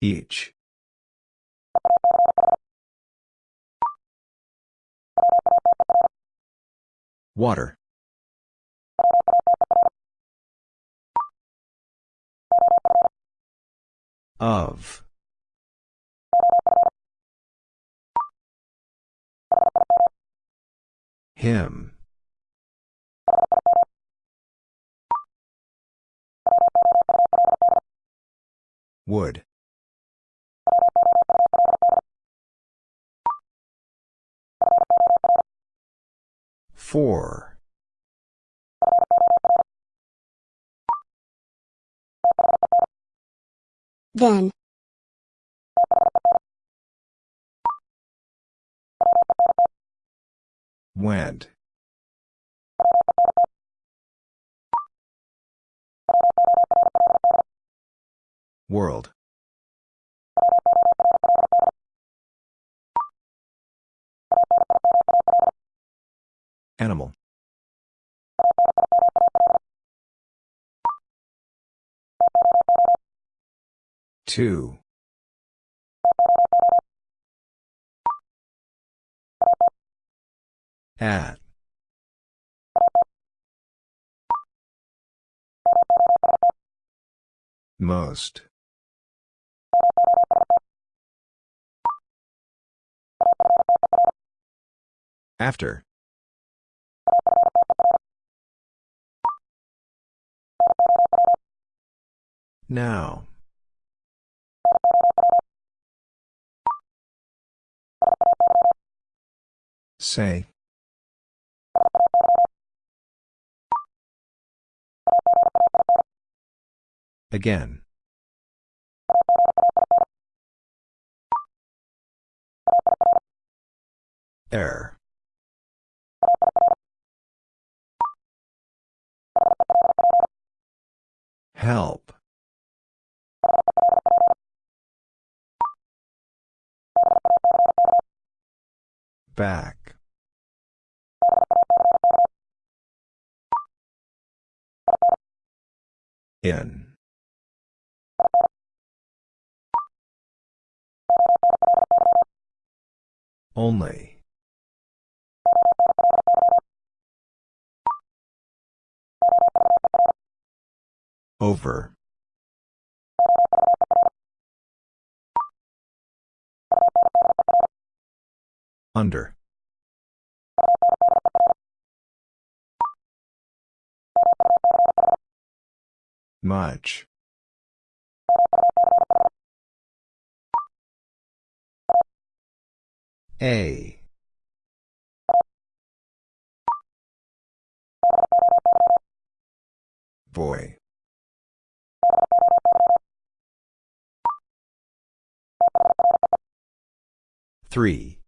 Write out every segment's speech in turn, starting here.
Each. Water. Of. Him. Would. Four. Then. Went. World. Animal. Two. At. Most. After. Now. Say. Again. Air. Help. Back. In. Only. Over. Under. Much. A. Boy. Three.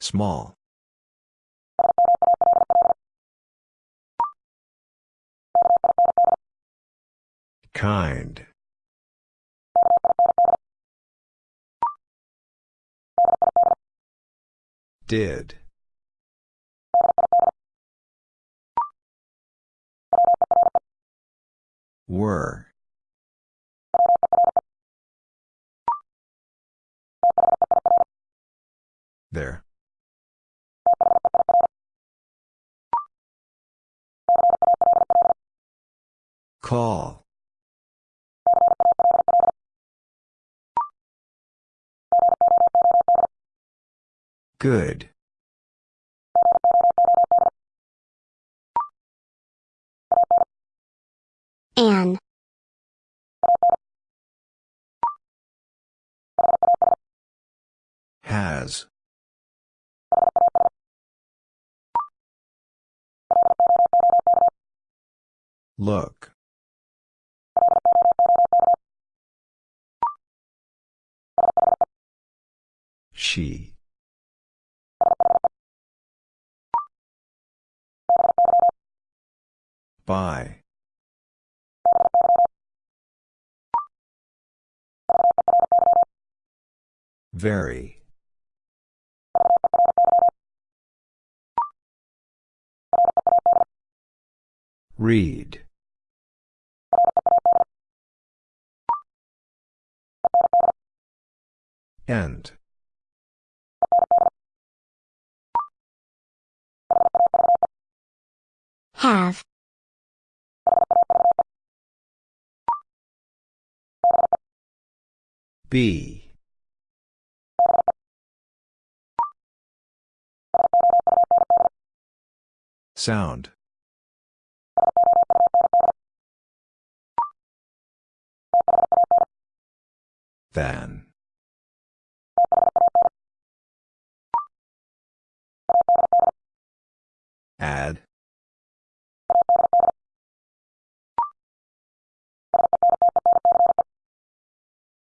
Small. Kind. Did. Were. There. Call. Good. An. Has. Look. She. By. Very. Read. End. Have. Be. Sound. Than. Add.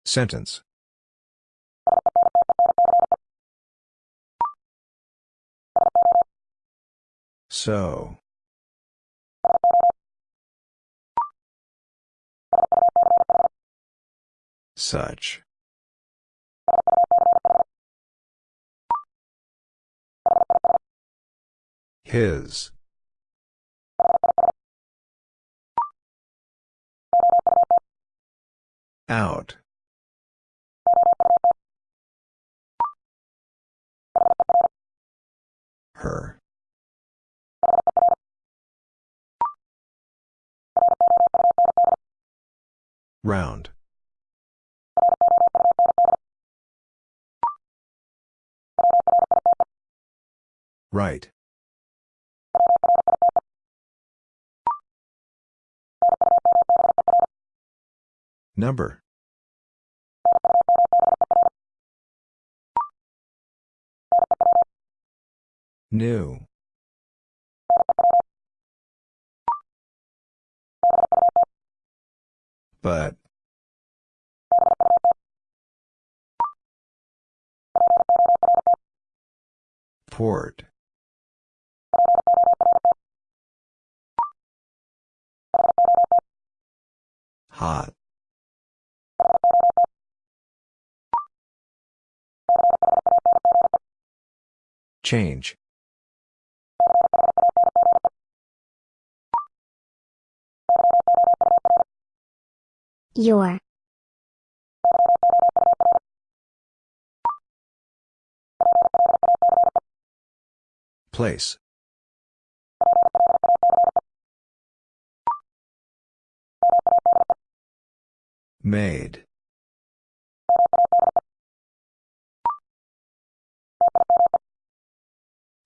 Sentence. So. Such. His. Out. Her. Round. Right. Number. New. But. Port. Hot. Change. Your. Place. Made.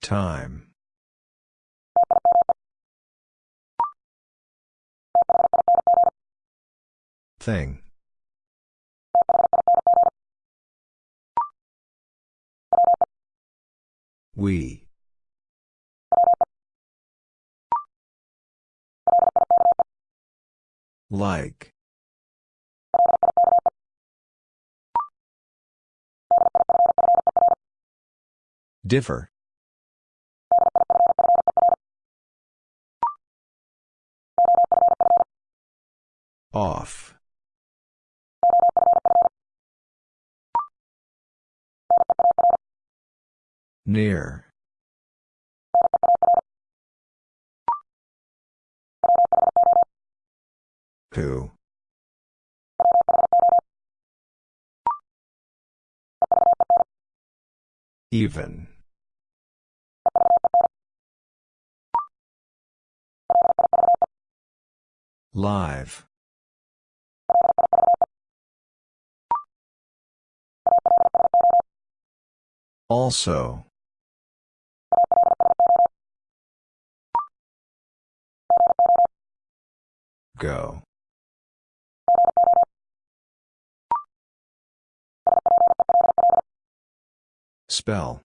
Time. Thing. We. Like. Differ. Off. Near. Who? Even. Live. Also. Go. Spell.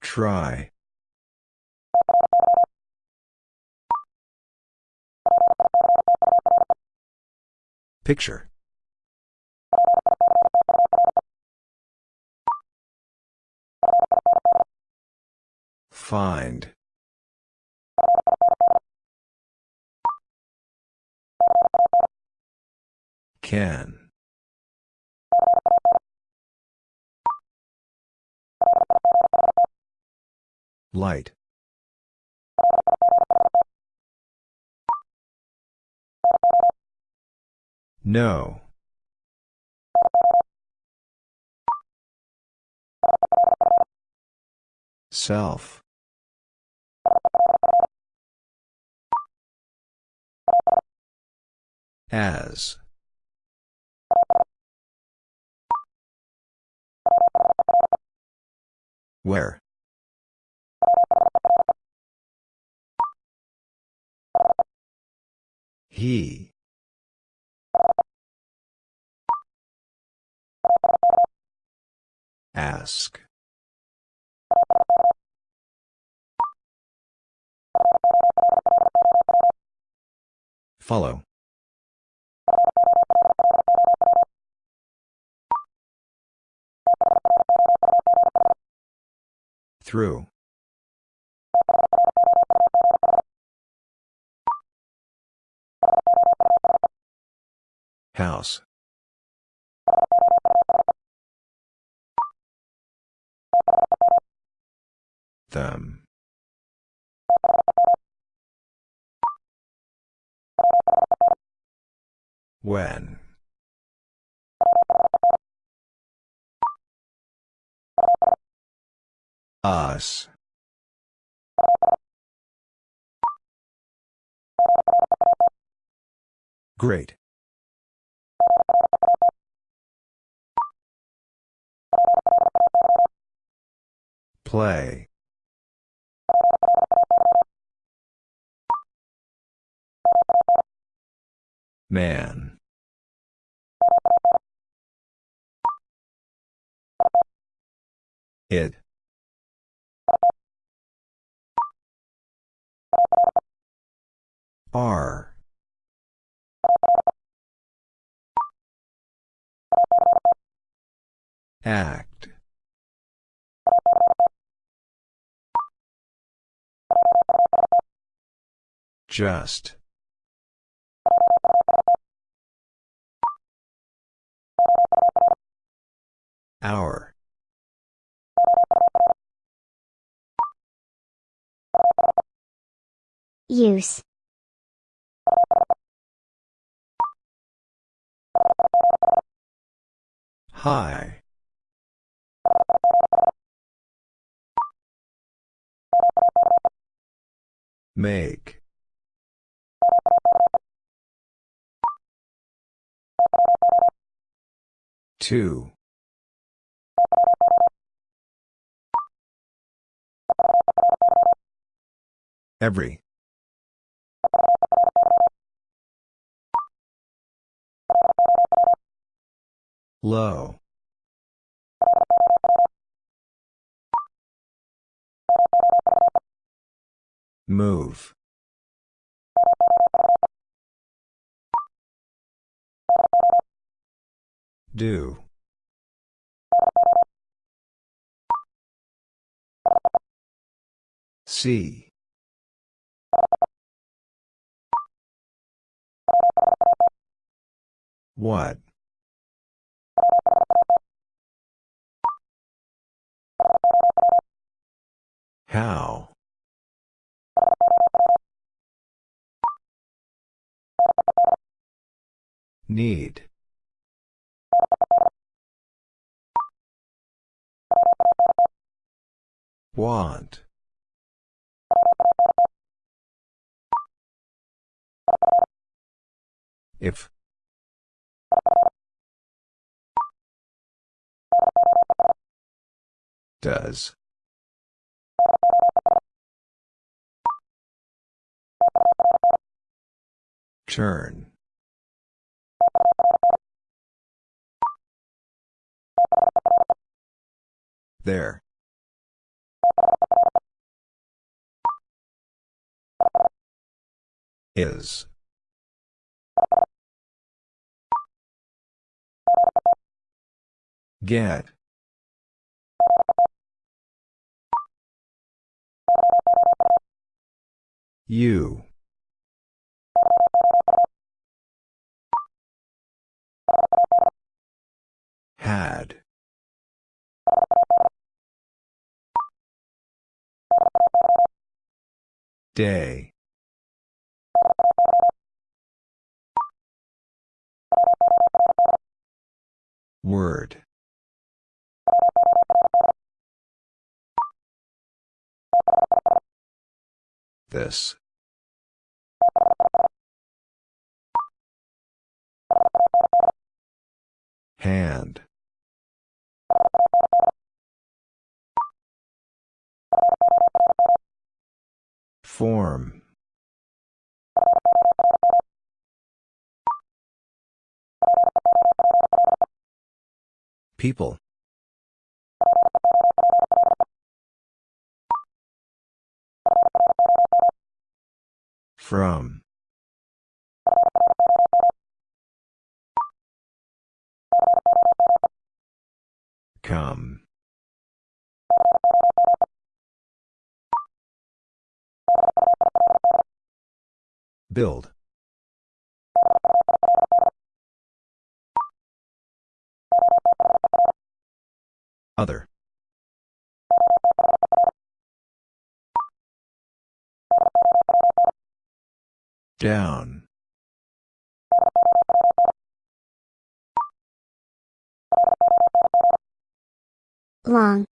Try. Picture. Find. Can. Light. No. Self. As. Where? He. Ask. Follow. Through. House. Them. When. Us. Great. Play. Man. It. R. Act. Just. Hour. Use. High. Make. Two. Every. Low. Move. Do. See. What? How? Need. Want. If. Does. Turn. There. Is. Get. You. Had. Day. Word. This. Hand. Form. People. From. Come. Build. Other. Down. Long,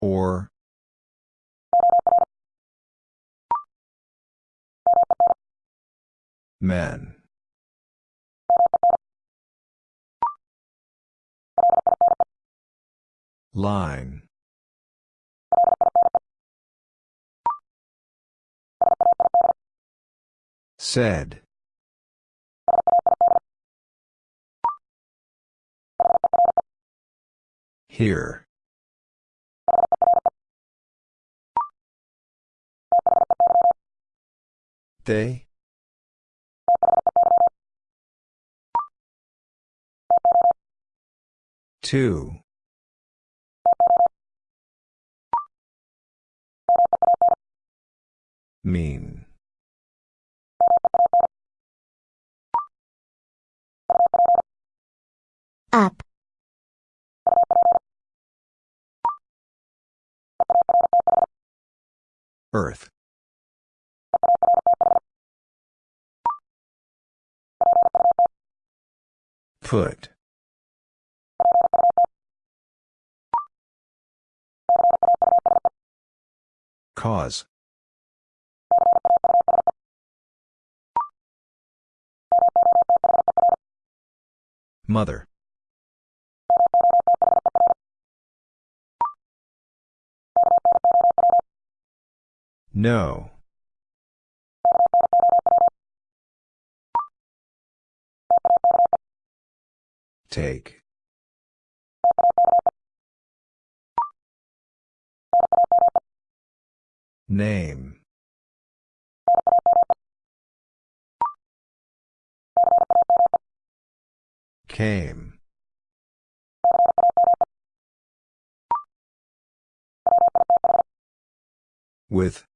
Or. Men. Line. Said. Here. They? Two. Mean. up, Earth. Put. Cause. Mother. No. Take. Name. Came. With.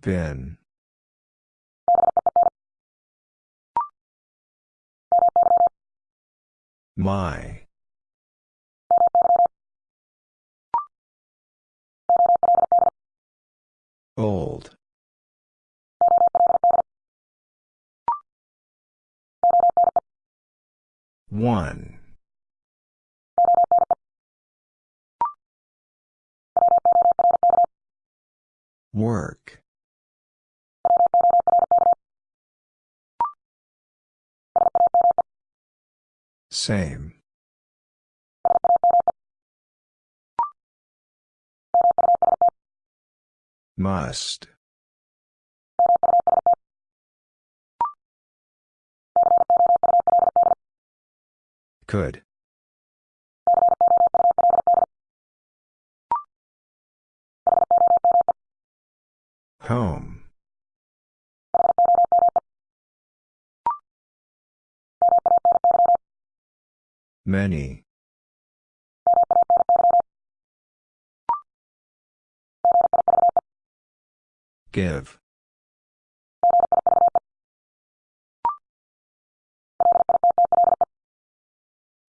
Been. My. Old. One. Work. Same. Must. Could. Home. Many. Give.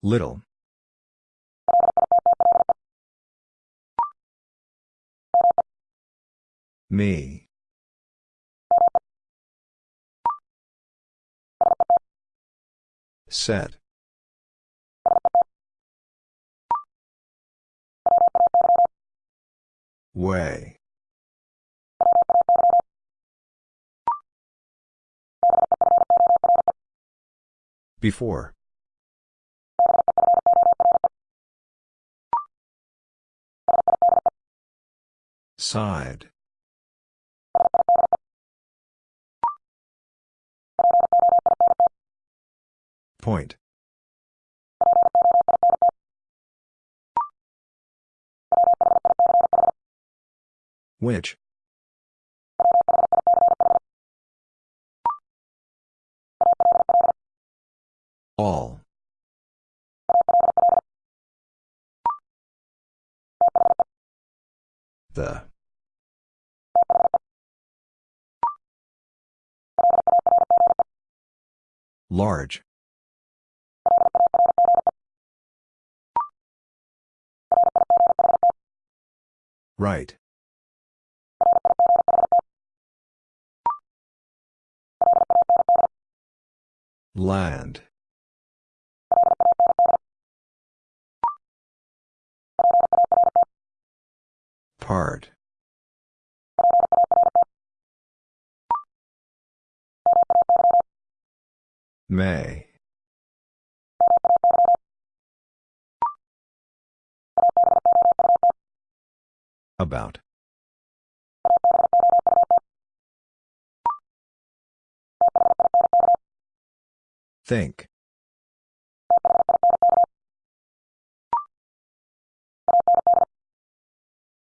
Little. Me. Set. Way. Before. Side. Point. Which? All. The. Large. Right. Land. Part. May. About. Think.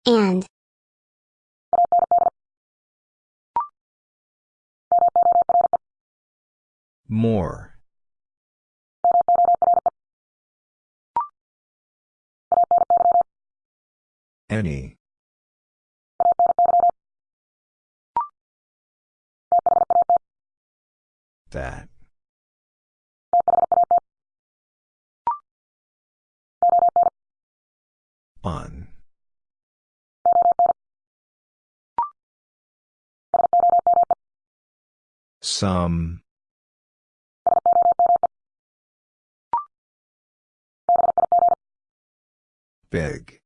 And. More. Any. That. On. Some. Big.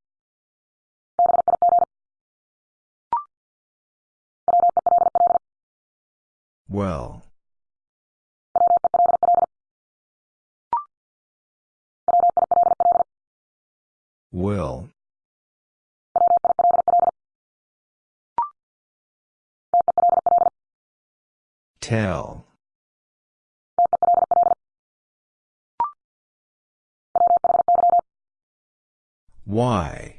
Well. Will. Tell. Why?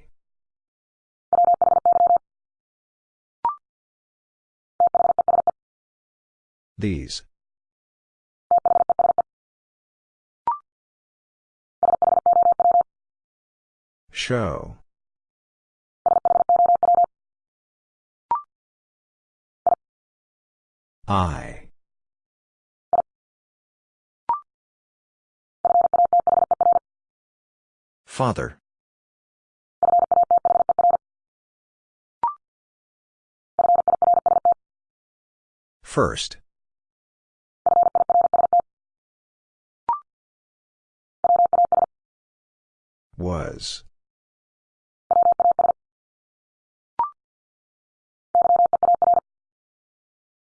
These. Show. I. Father. First. Was.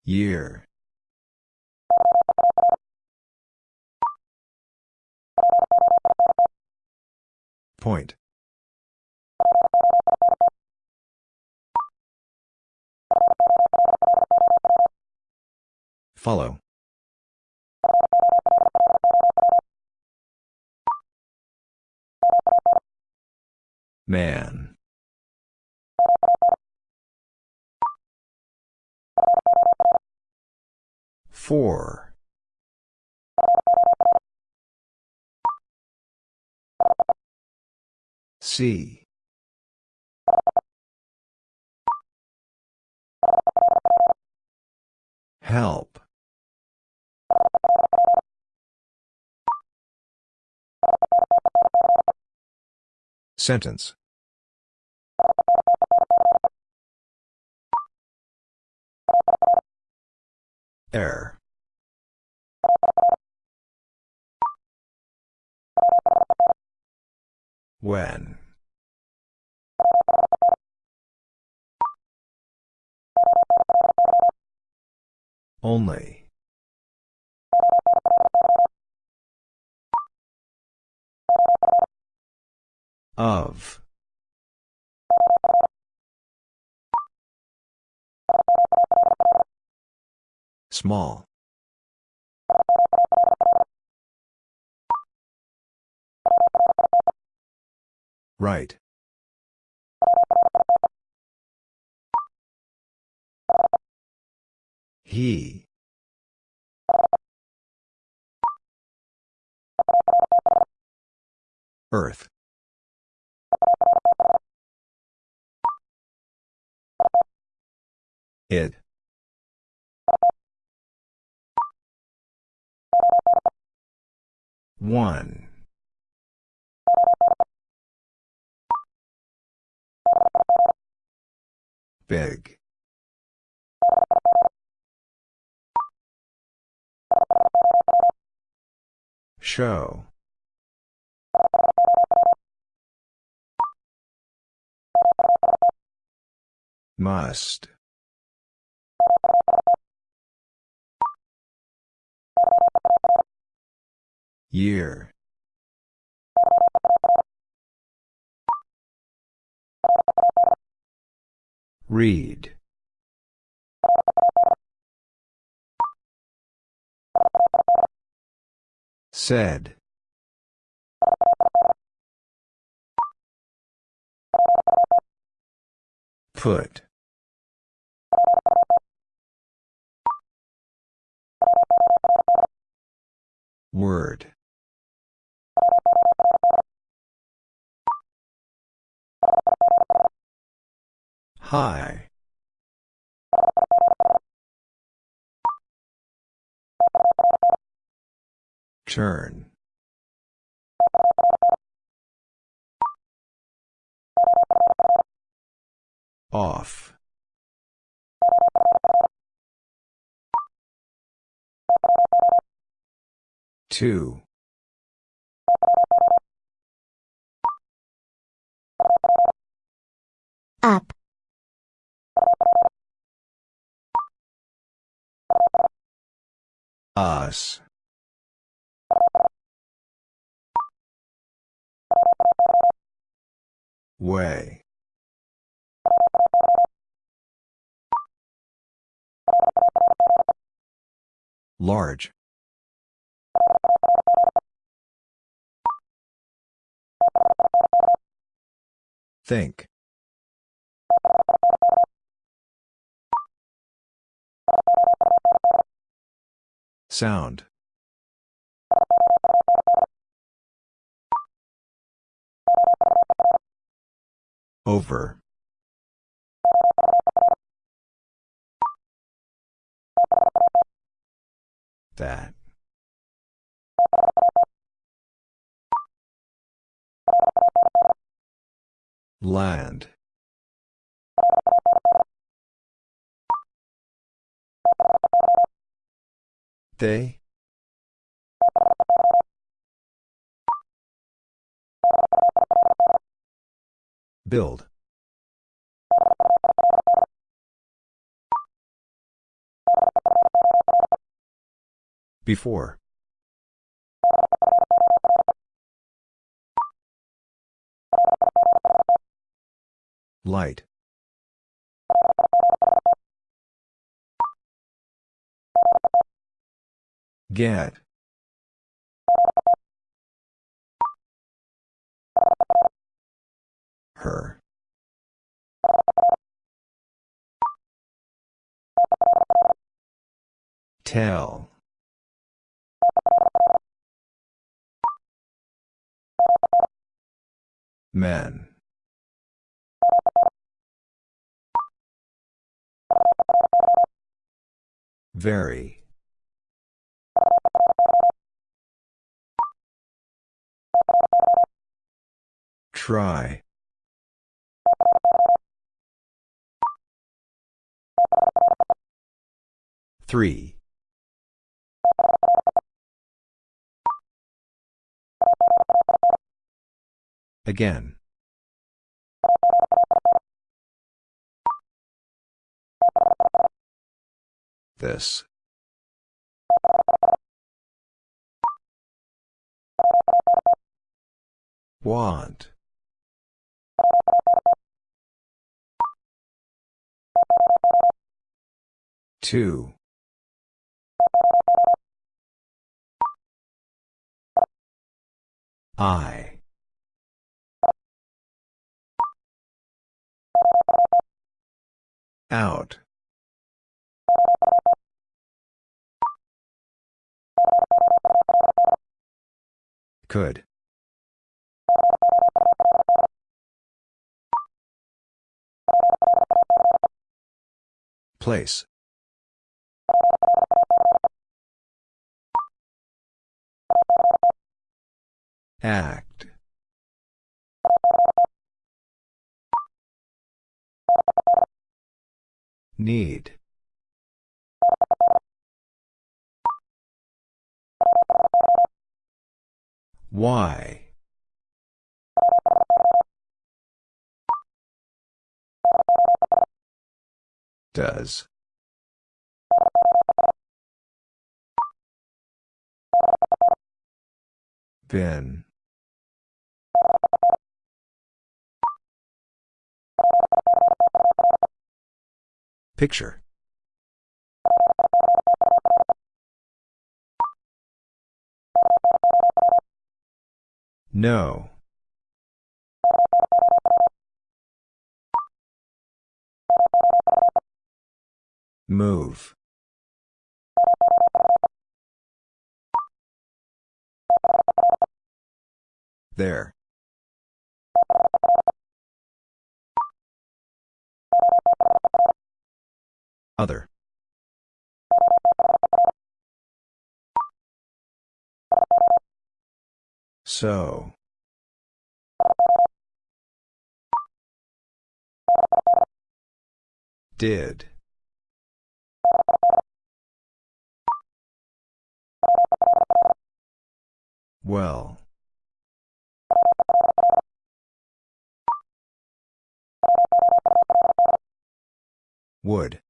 Year. Point. Follow. Man. Four. C. Help. Sentence. Air. When. Only. Of. Small. Right. He. Earth. It. One. Big. Show. Must. Year. Read. Said. Put. Word. High. Turn. Off. Two. Up. Us. Way. Large. Think. Sound. Over. That. Land. They? Build. Before. Light. Get. Her. Tell. Men. Very. Try. Three. Again. This. Want. Two. I. Out. Could. Place. Act. Need. Why? Does. Been. Picture. No. Move. There. Other. So. Did. Well. Would.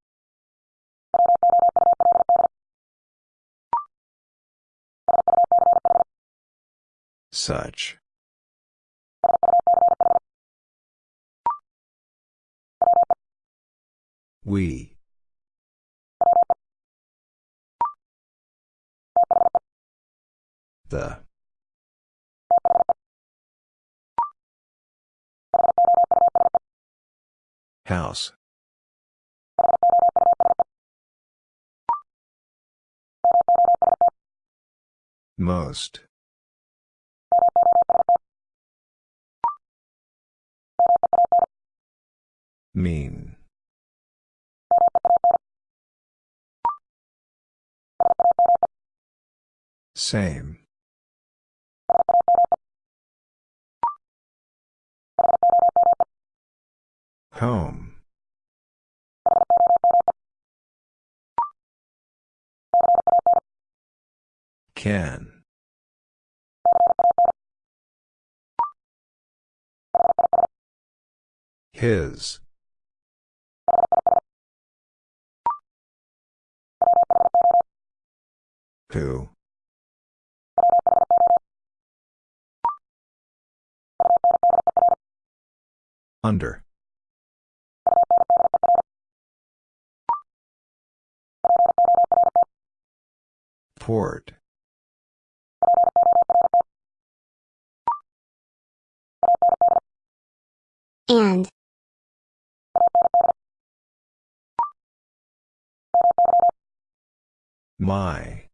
Such. We. The. House. Most. Mean. Same. Home. Can. His. Who? Under. Port. And. My.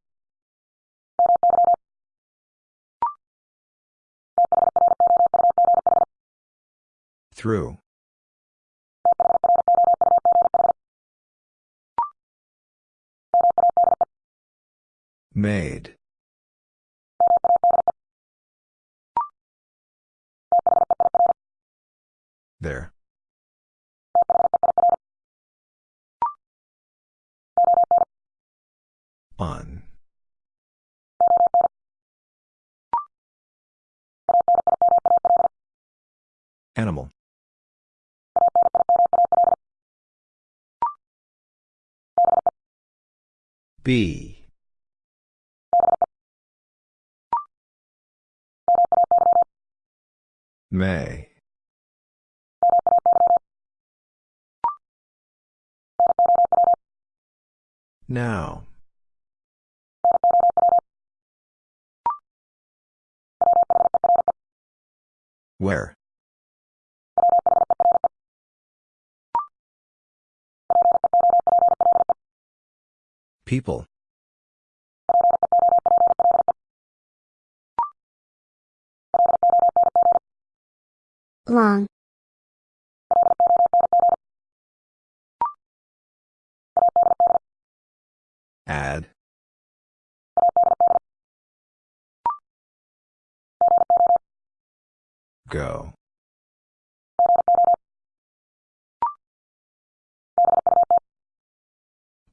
Through. Made. There. On. Animal. B. May. Now. Where? People. Long. Add. Go.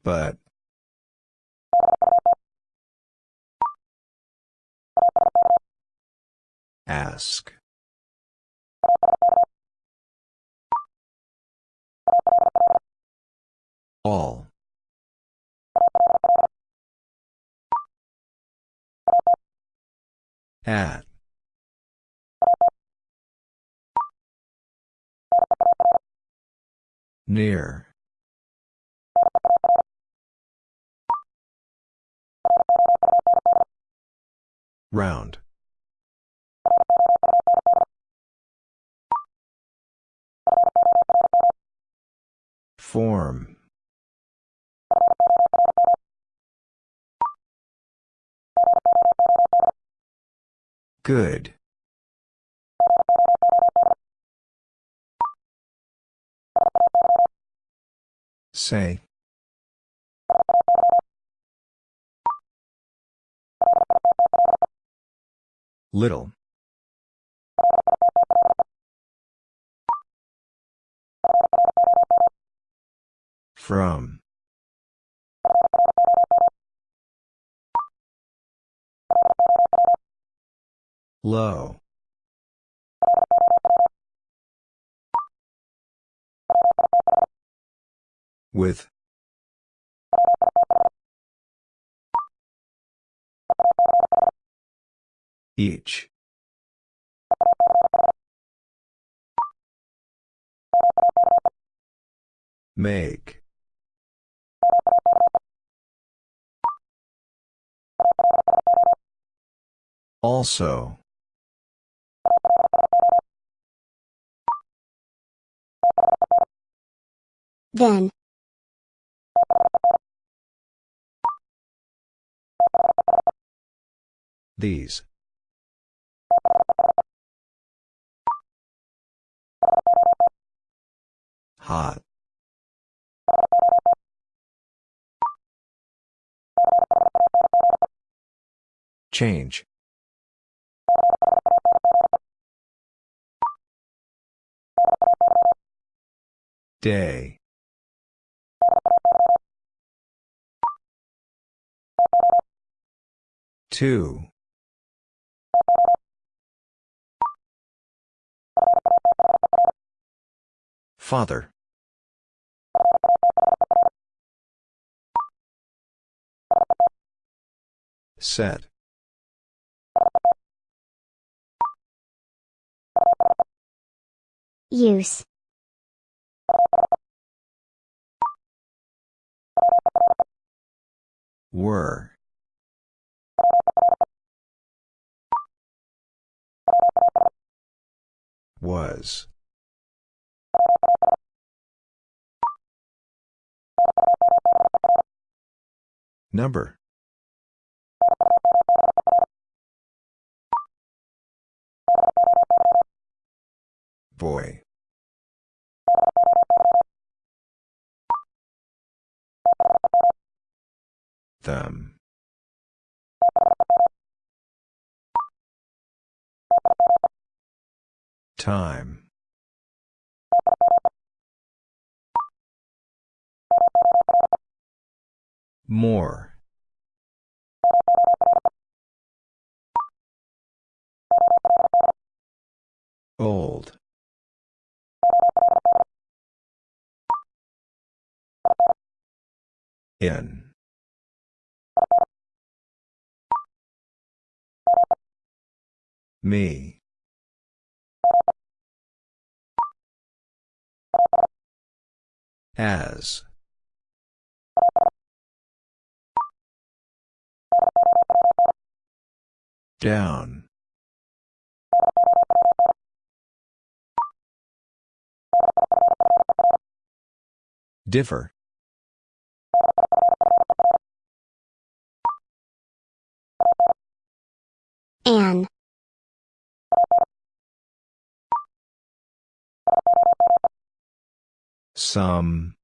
But. Ask. All. At. Near. Round. Form. Good. Say. Little. From. Low. With. Each. Make. Also. Then. These. Hot. Change. Day. Two. Father. Set. Use. Were. Was. Number. Boy. them. Time. More. Old. In. Me. As. Down. Differ. An. Some.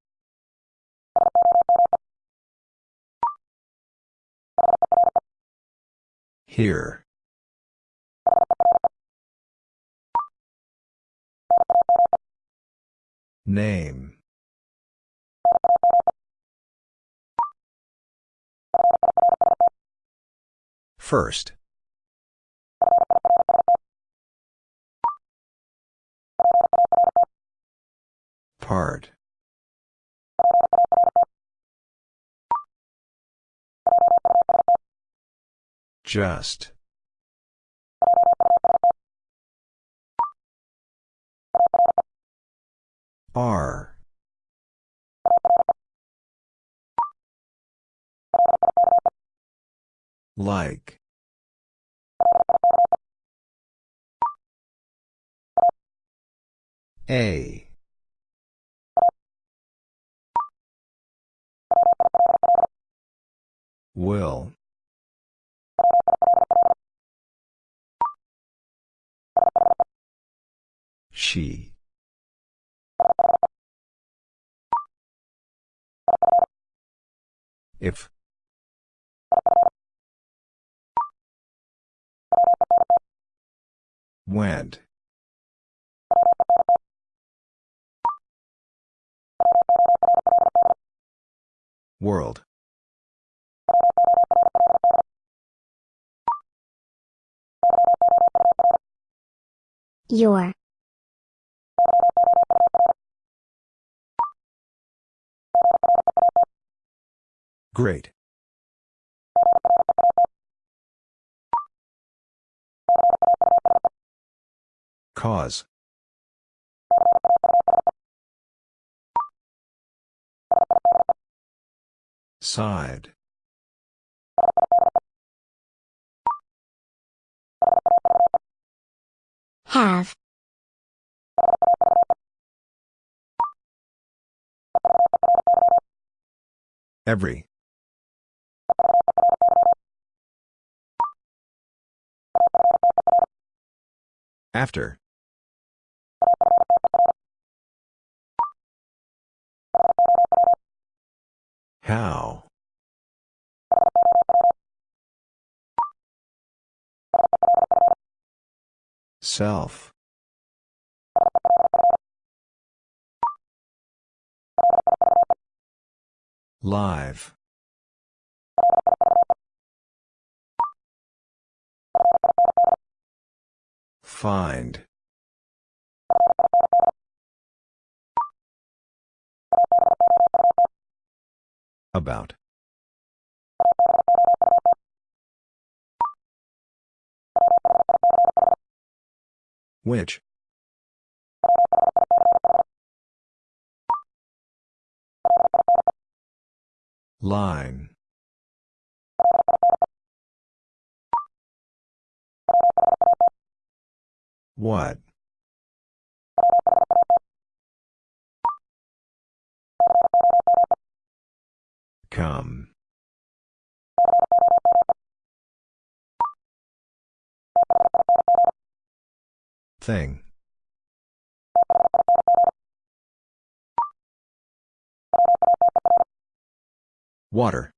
Here. Name. First. Part. Just. R. Like. A. Will. She. If. Went. World. Your. Great. Cause. Side. Have. Every. After. How? Self. Live. Find. About. Which? Line. What? Come. Thing. Water.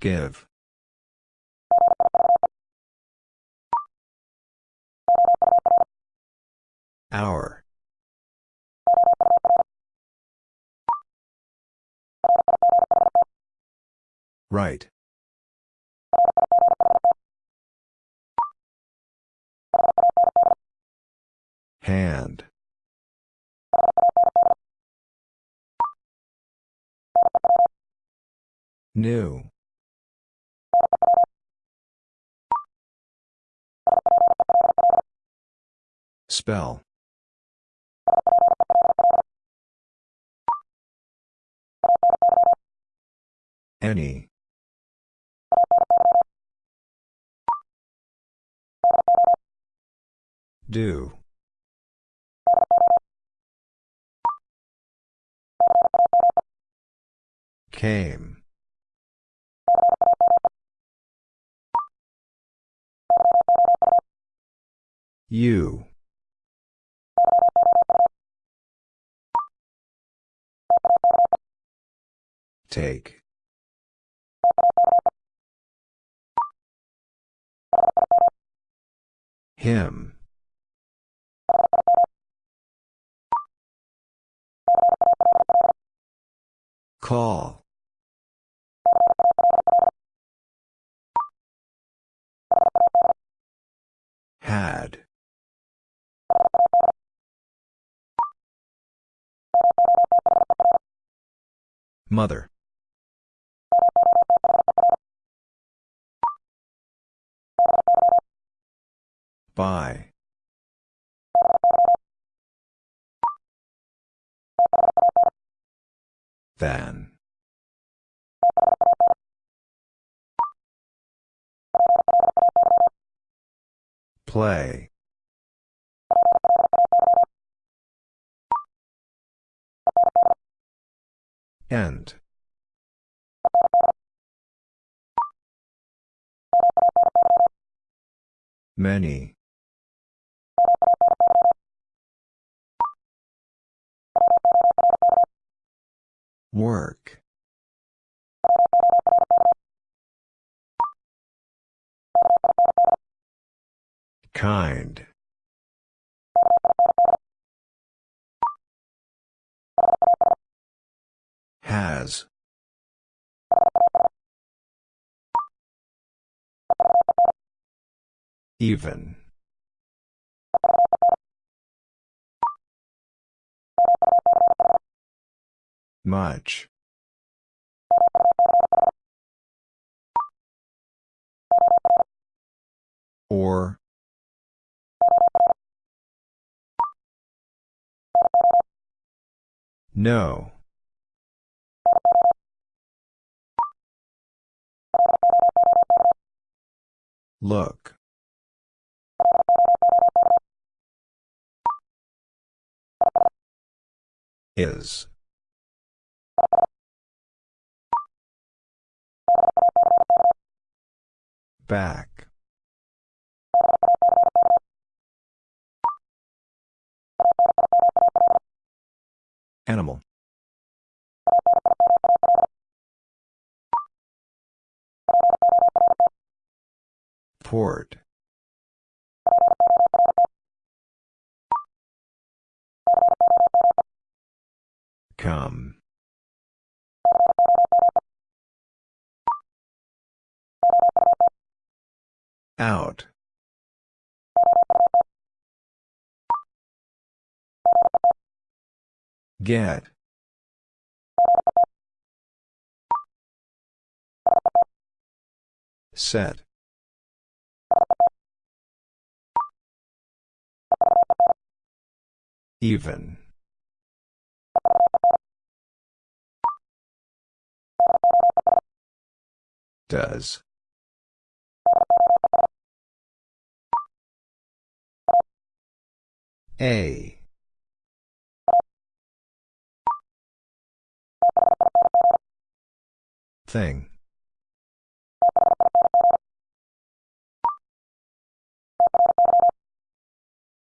Give. Hour. Right. Hand. New. Spell. Any. Do. Came. You. Take. Him. Call. Had. Mother. By. Than. Play. End. Many. Work. Kind. Has. Even. Much. Or. No. Look. Is. Back. Animal. Port. Come. Out. Get. Set. Even. Does. A. Thing.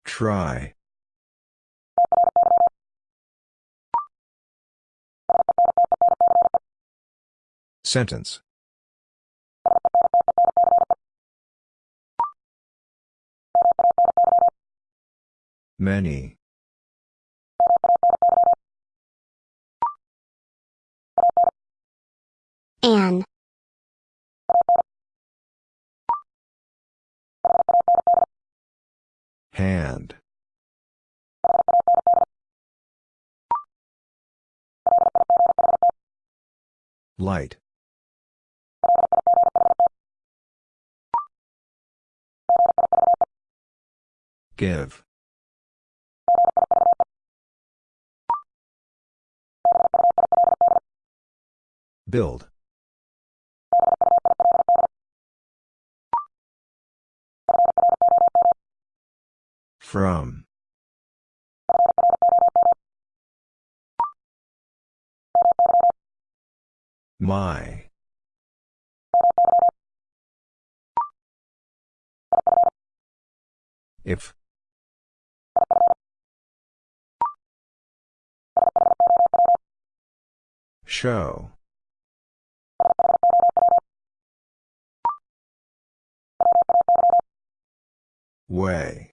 Try. Sentence. Many. An. Hand. Light. Give. Build. From. My. If. Show. Way.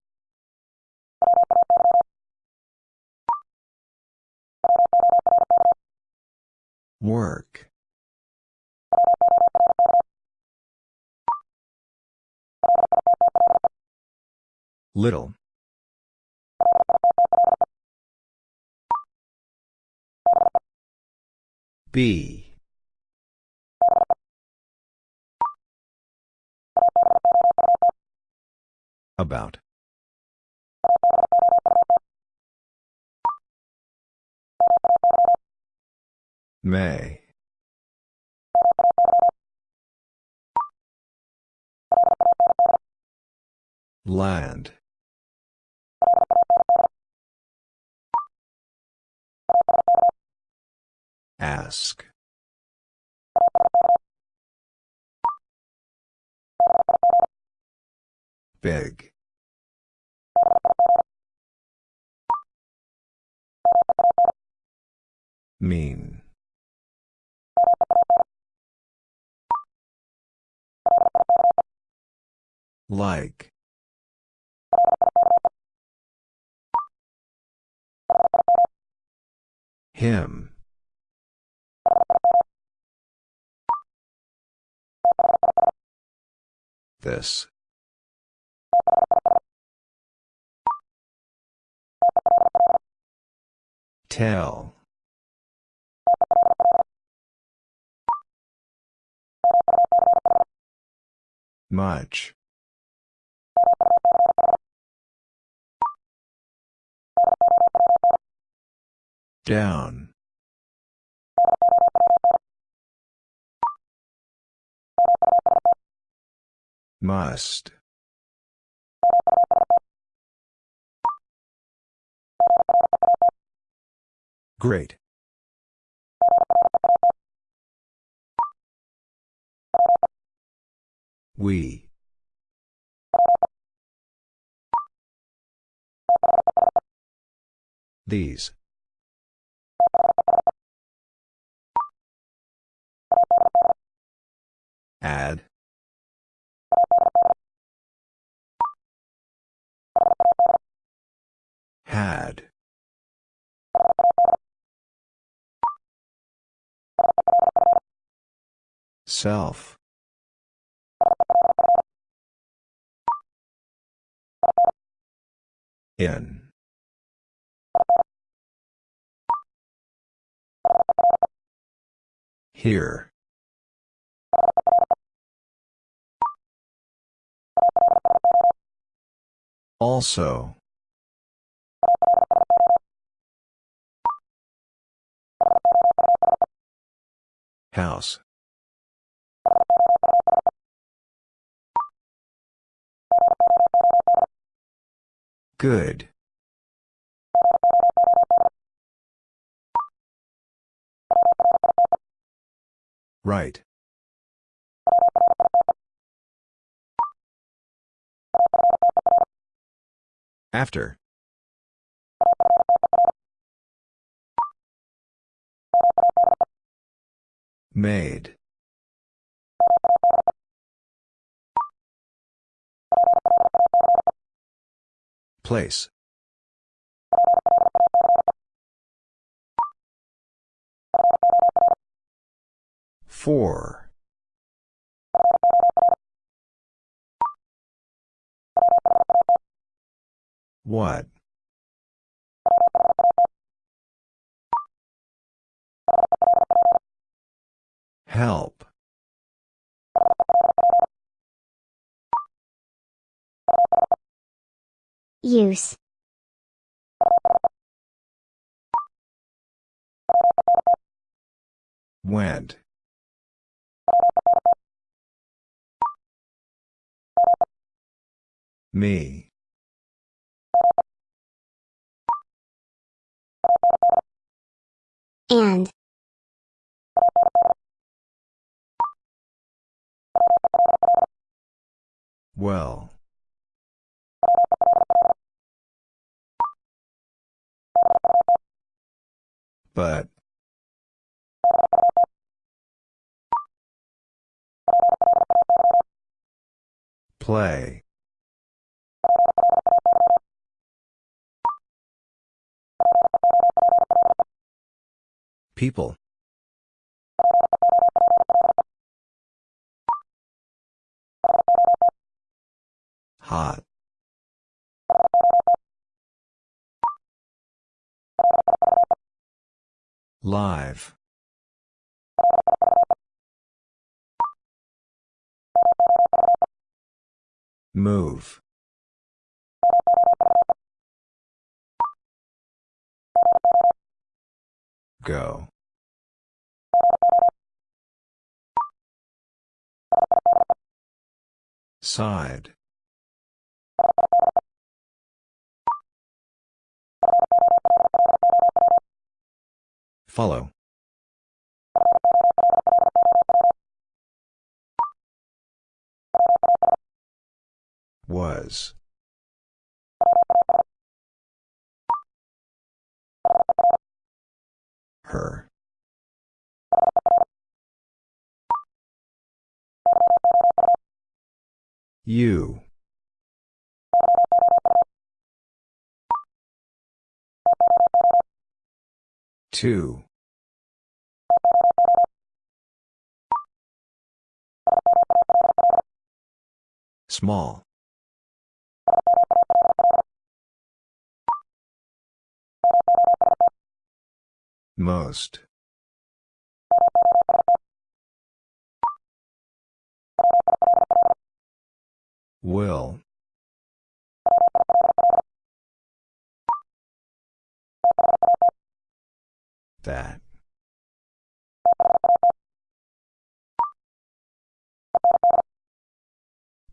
Work. Little. B. About. May. Land. Ask. Big. Mean. Like. Him. This. Tell. Much. Down. Must. Great. We. These. Add. Had. Self. In. Here. Also. House. Good. Right. After. Made. Place. Four. What? Help. Use. Went. Me. And. Well. But. Play. People. Hot. Live. Move. Go. Side. Follow. Was. Her. You. Two. Small. Most. Will. That.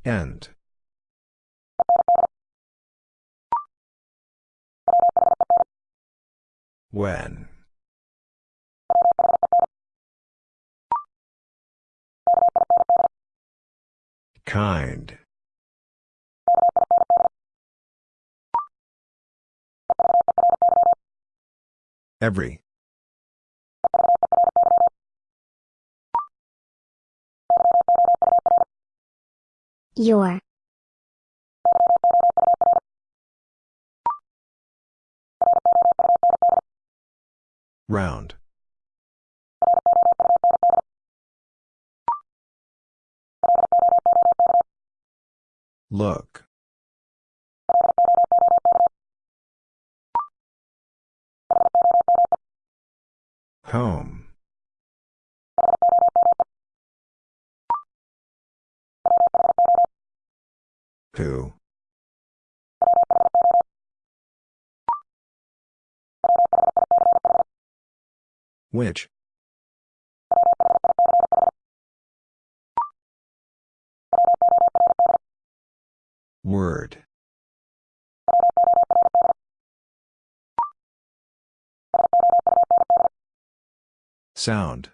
End. When. Kind. Every. Your. Round. Look. Home. Who? Which? Word. Sound.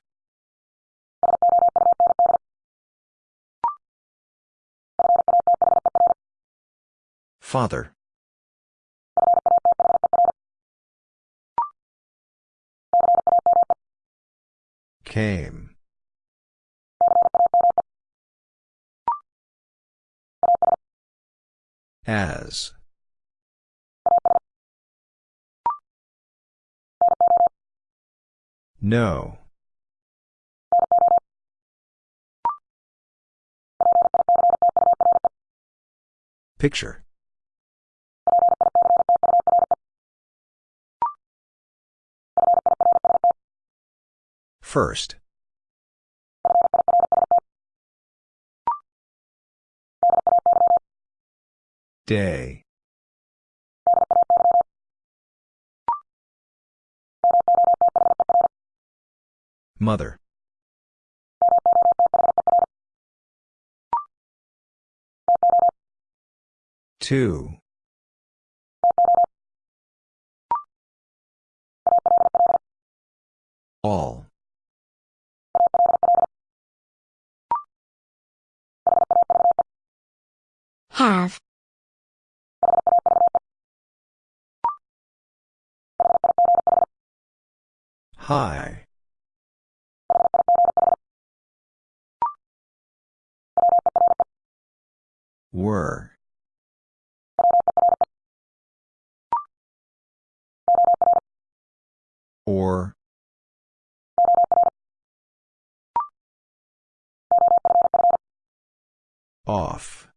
Father. Came. As. No. Picture. First. Day. Mother. Two. All. Have. High. Were. Or. Off.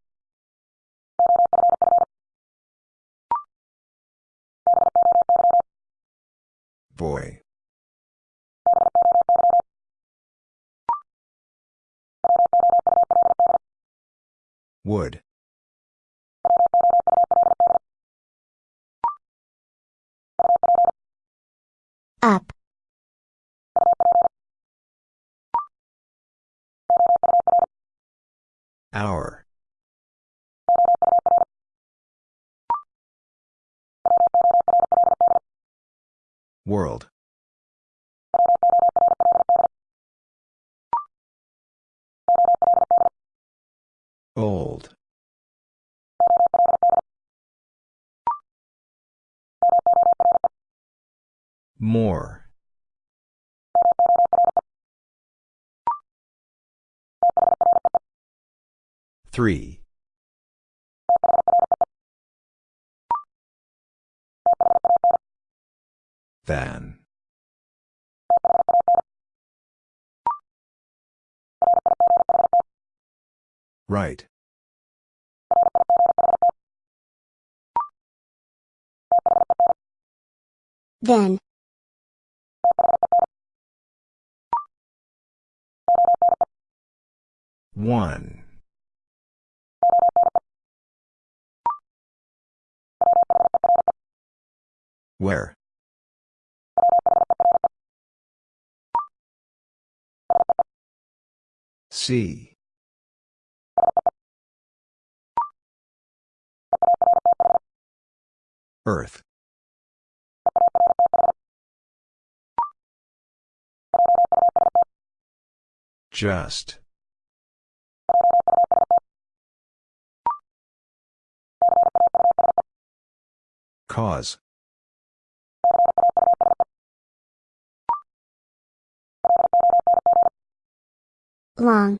Boy. Would. Up. Hour. World. Old. More. Three. Than. Right. Then. One. Where? See. Earth. Just. Cause. Long.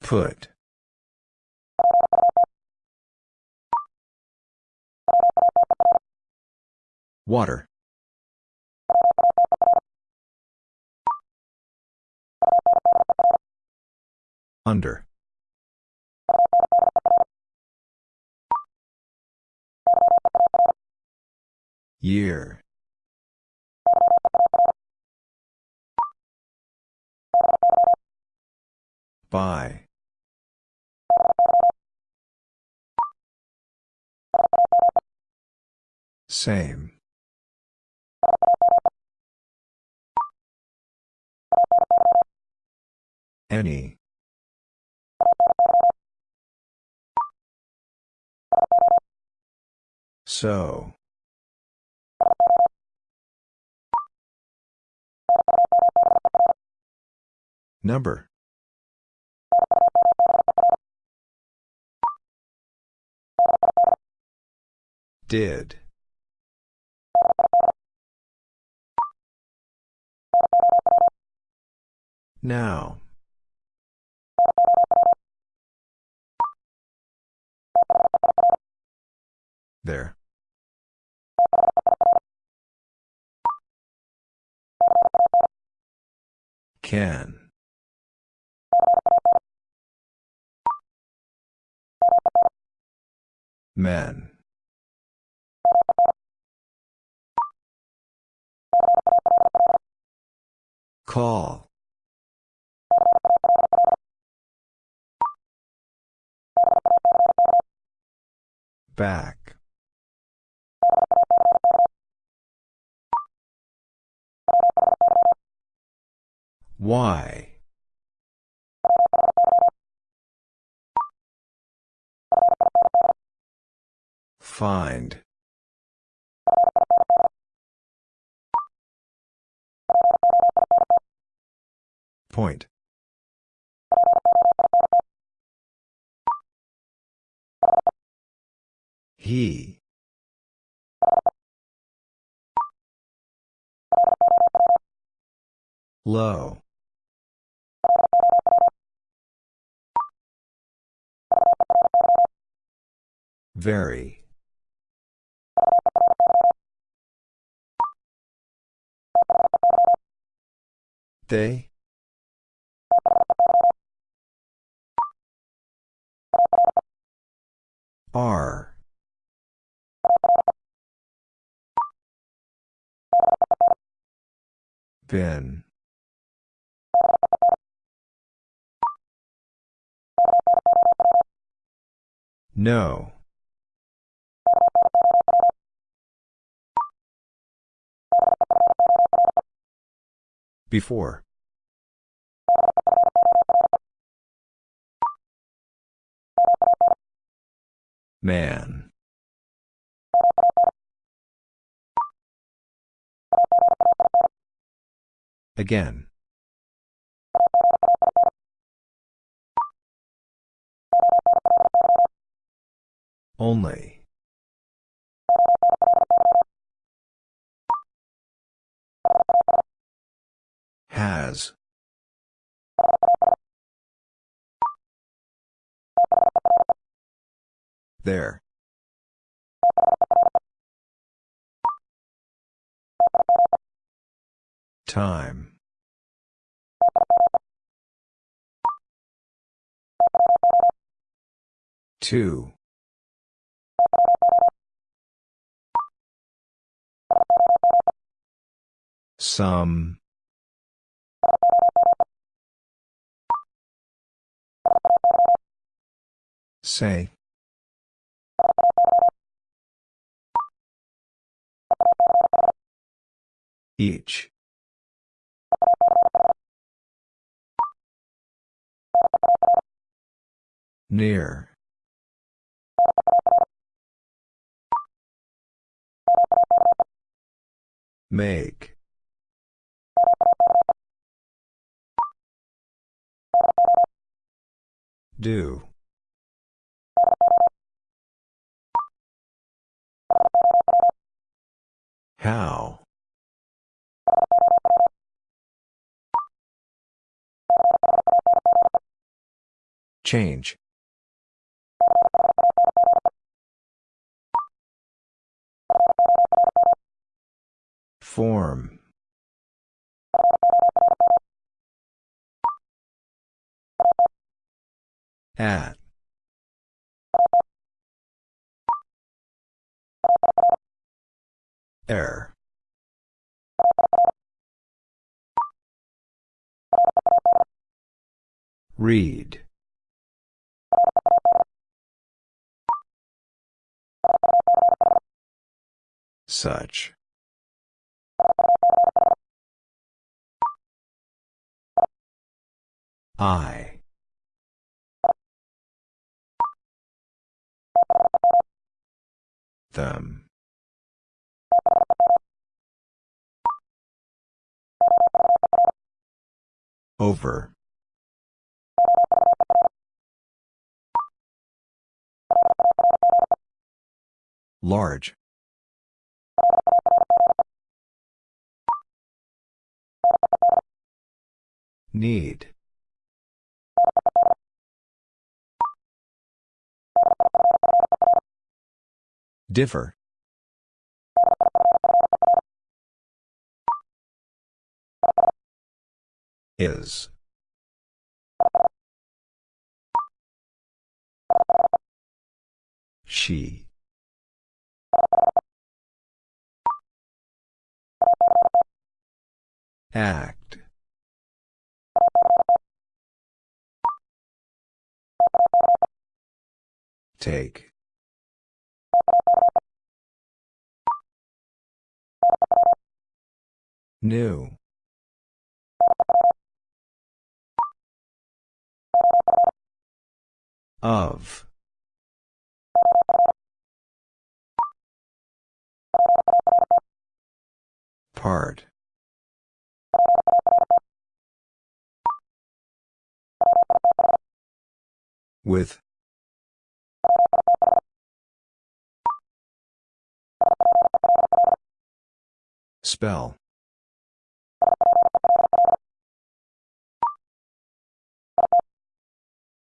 Put. Water. Under. Year. By. Same. Any. So. Number. Did. Now. There. Can. Men. Call. Back. Why? Find. Point. He. Low. Very. They? Are. Been. No. Before. Man. Again. Only. Has. There. Time. Two. Some. Say. Each. Near. Make. Do. How? Change. Form. At. Air. Read. Such. I. Them. Over. Large. Need. Differ. Is. She. Act. Take. New. Of. Part. With. Spell.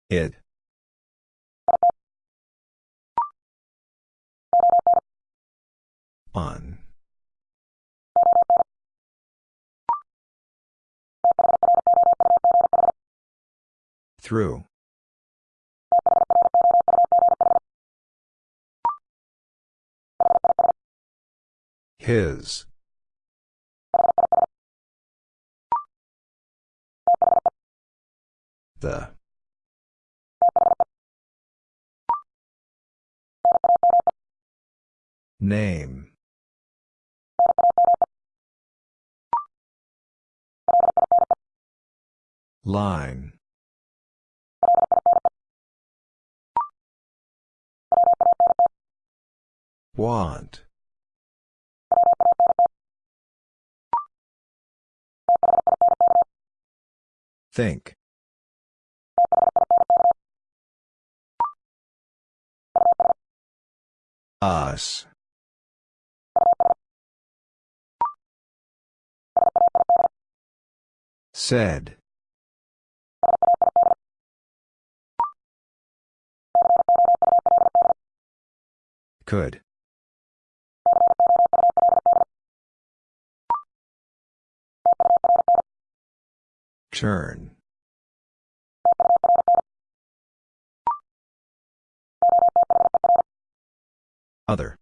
It. On. Through. His. The. Name. Line. Want. Think. Us. Said. Could. Turn. Other.